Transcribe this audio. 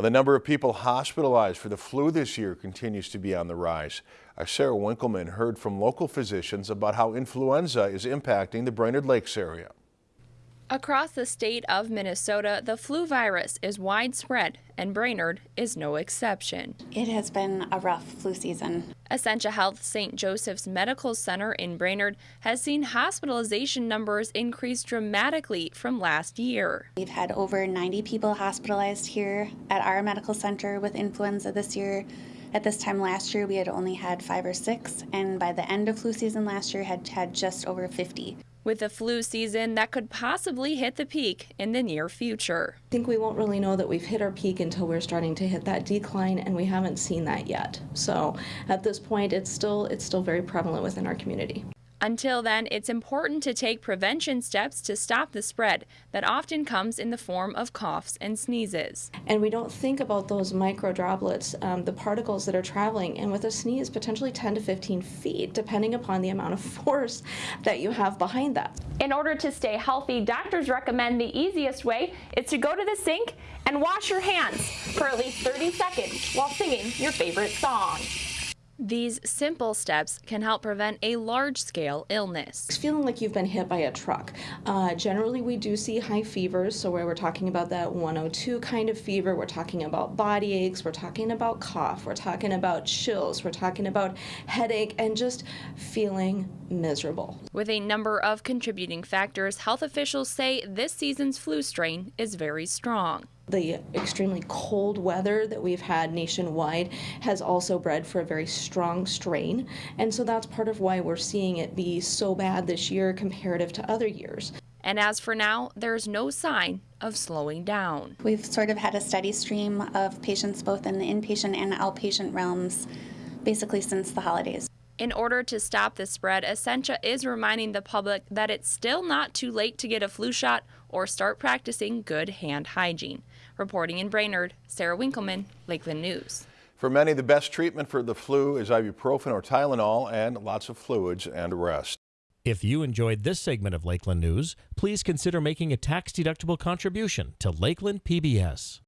The number of people hospitalized for the flu this year continues to be on the rise. Our Sarah Winkleman heard from local physicians about how influenza is impacting the Brainerd Lakes area. Across the state of Minnesota, the flu virus is widespread, and Brainerd is no exception. It has been a rough flu season. Essentia Health St. Joseph's Medical Center in Brainerd has seen hospitalization numbers increase dramatically from last year. We've had over 90 people hospitalized here at our medical center with influenza this year. At this time last year, we had only had five or six, and by the end of flu season last year, had had just over 50 with a flu season that could possibly hit the peak in the near future. I think we won't really know that we've hit our peak until we're starting to hit that decline and we haven't seen that yet. So at this point it's still it's still very prevalent within our community. Until then, it's important to take prevention steps to stop the spread that often comes in the form of coughs and sneezes. And we don't think about those micro droplets, um, the particles that are traveling, and with a sneeze, potentially 10 to 15 feet, depending upon the amount of force that you have behind that. In order to stay healthy, doctors recommend the easiest way is to go to the sink and wash your hands for at least 30 seconds while singing your favorite song. These simple steps can help prevent a large-scale illness. It's feeling like you've been hit by a truck. Uh, generally, we do see high fevers, so where we're talking about that 102 kind of fever, we're talking about body aches, we're talking about cough, we're talking about chills, we're talking about headache, and just feeling miserable. With a number of contributing factors, health officials say this season's flu strain is very strong. The extremely cold weather that we've had nationwide has also bred for a very strong strain, and so that's part of why we're seeing it be so bad this year comparative to other years. And as for now, there's no sign of slowing down. We've sort of had a steady stream of patients both in the inpatient and outpatient realms basically since the holidays. In order to stop the spread, Essentia is reminding the public that it's still not too late to get a flu shot or start practicing good hand hygiene. Reporting in Brainerd, Sarah Winkleman, Lakeland News. For many, the best treatment for the flu is ibuprofen or Tylenol and lots of fluids and rest. If you enjoyed this segment of Lakeland News, please consider making a tax-deductible contribution to Lakeland PBS.